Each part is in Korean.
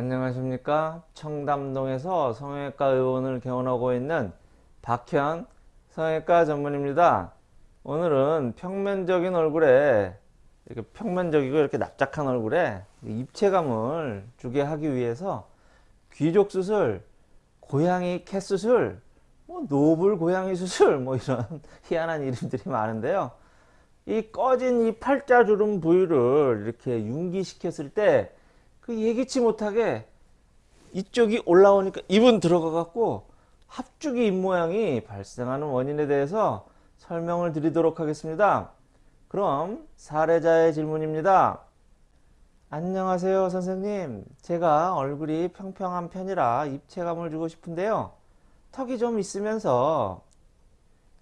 안녕하십니까? 청담동에서 성형외과 의원을 개원하고 있는 박현 성형외과 전문입니다. 오늘은 평면적인 얼굴에 이렇게 평면적이고 이렇게 납작한 얼굴에 입체감을 주게 하기 위해서 귀족 수술 고양이 캣 수술 뭐 노블 고양이 수술 뭐 이런 희한한 이름들이 많은데요. 이 꺼진 이 팔자주름 부위를 이렇게 융기시켰을 때 그 예기치 못하게 이쪽이 올라오니까 입은 들어가 갖고 합죽이 입모양이 발생하는 원인에 대해서 설명을 드리도록 하겠습니다. 그럼 사례자의 질문입니다. 안녕하세요 선생님 제가 얼굴이 평평한 편이라 입체감을 주고 싶은데요 턱이 좀 있으면서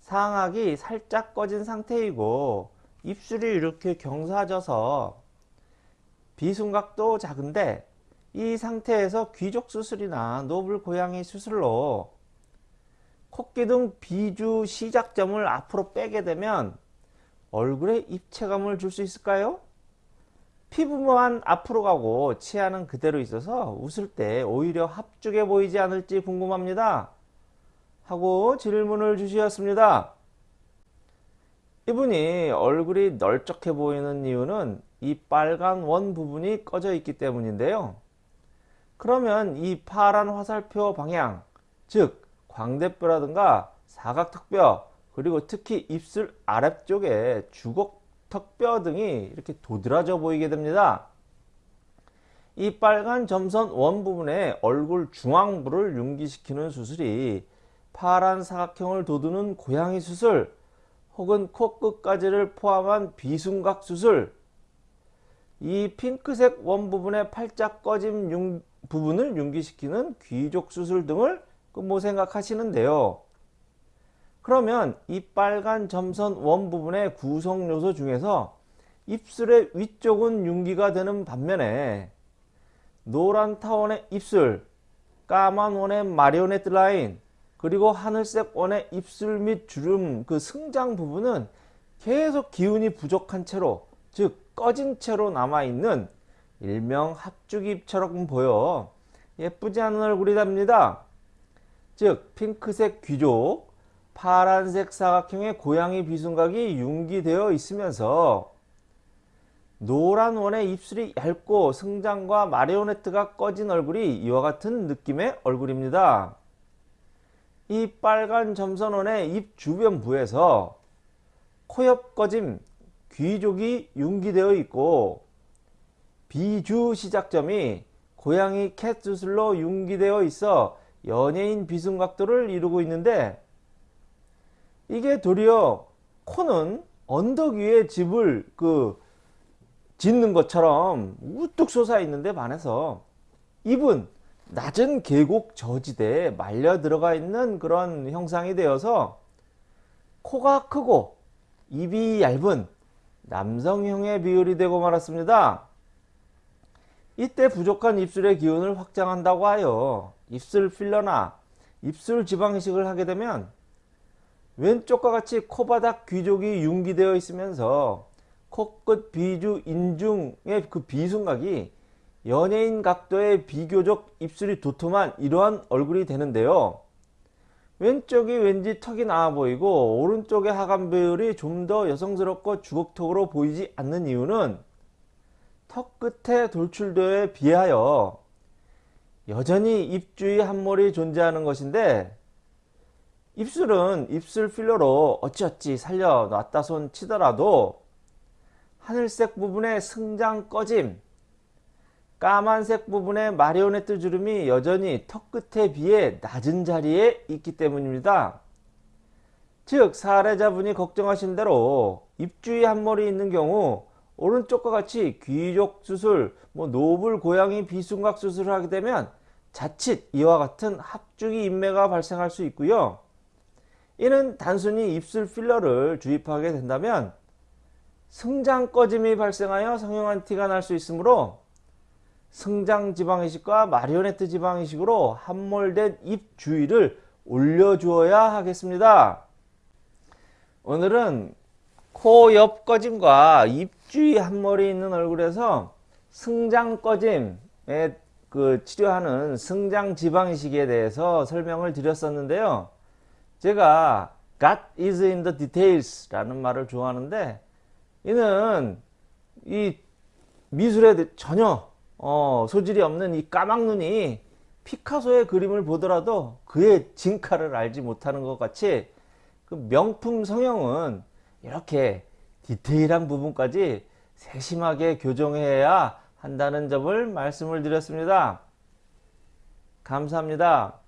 상악이 살짝 꺼진 상태이고 입술이 이렇게 경사져서 비순각도 작은데 이 상태에서 귀족 수술이나 노블 고양이 수술로 코끼등 비주 시작점을 앞으로 빼게 되면 얼굴에 입체감을 줄 수 있을까요? 피부만 앞으로 가고 치아는 그대로 있어서 웃을 때 오히려 합죽해 보이지 않을지 궁금합니다. 하고 질문을 주셨습니다. 이분이 얼굴이 널쩍해 보이는 이유는 이 빨간 원 부분이 꺼져 있기 때문인데요. 그러면 이 파란 화살표 방향, 즉 광대뼈라든가 사각턱뼈, 그리고 특히 입술 아래쪽에 주걱턱뼈 등이 이렇게 도드라져 보이게 됩니다. 이 빨간 점선 원 부분에 얼굴 중앙부를 융기시키는 수술이 파란 사각형을 돋우는 고양이 수술 혹은 코끝까지를 포함한 비순각 수술 이 핑크색 원 부분의 팔짝 꺼짐 융, 부분을 융기시키는 귀족 수술 등을 그뭐 생각하시는데요. 그러면 이 빨간 점선 원 부분의 구성 요소 중에서 입술의 위쪽은 융기가 되는 반면에 노란 타원의 입술, 까만 원의 마리오네트 라인, 그리고 하늘색 원의 입술 및 주름 그 승장 부분은 계속 기운이 부족한 채로 즉 꺼진 채로 남아있는 일명 합죽입처럼 보여 예쁘지 않은 얼굴이 답니다. 즉 핑크색 귀족, 파란색 사각형의 고양이 비순각이 융기되어 있으면서 노란 원의 입술이 얇고 승장과 마리오네트가 꺼진 얼굴이 이와 같은 느낌의 얼굴입니다. 이 빨간 점선원의 입 주변부에서 코옆 꺼짐, 귀족이 융기되어 있고 비주 시작점이 고양이 캣 수술로 융기되어 있어 연예인 비순각도를 이루고 있는데 이게 도리어 코는 언덕 위에 집을 그 짓는 것처럼 우뚝 솟아 있는데 반해서 입은 낮은 계곡 저지대에 말려 들어가 있는 그런 형상이 되어서 코가 크고 입이 얇은 남성형의 비율이 되고 말았습니다. 이때 부족한 입술의 기운을 확장한다고 하여 입술 필러나 입술 지방 이식을 하게 되면 왼쪽과 같이 코바닥 귀족이 융기되어 있으면서 코끝 비주 인중의 그 비순각이 연예인 각도의 비교적 입술이 도톰한 이러한 얼굴이 되는데요. 왼쪽이 왠지 턱이 나와 보이고 오른쪽의 하관 비율이 좀 더 여성스럽고 주걱턱으로 보이지 않는 이유는 턱 끝에 돌출도에 비하여 여전히 입 주위 한몰이 존재하는 것인데 입술은 입술 필러로 어찌어찌 살려 놨다 손 치더라도 하늘색 부분의 승장 꺼짐 까만색 부분의 마리오네트 주름이 여전히 턱 끝에 비해 낮은 자리에 있기 때문입니다. 즉 사례자분이 걱정하신 대로 입주위 한몰이 있는 경우 오른쪽과 같이 귀족 수술, 뭐 노블 고양이 비순각 수술을 하게 되면 자칫 이와 같은 합주기 인매가 발생할 수 있고요. 이는 단순히 입술 필러를 주입하게 된다면 승장 꺼짐이 발생하여 성형한 티가 날 수 있으므로 승장 지방이식과 마리오네트 지방이식으로 함몰된 입 주위를 올려주어야 하겠습니다. 오늘은 코 옆 꺼짐과 입 주위 함몰이 있는 얼굴에서 승장 꺼짐에 그 치료하는 승장 지방이식에 대해서 설명을 드렸었는데요. 제가 God is in the details 라는 말을 좋아하는데 이는 이 미술에 대- 전혀 어, 소질이 없는 이 까막눈이 피카소의 그림을 보더라도 그의 진가를 알지 못하는 것 같이 그 명품 성형은 이렇게 디테일한 부분까지 세심하게 교정해야 한다는 점을 말씀을 드렸습니다. 감사합니다.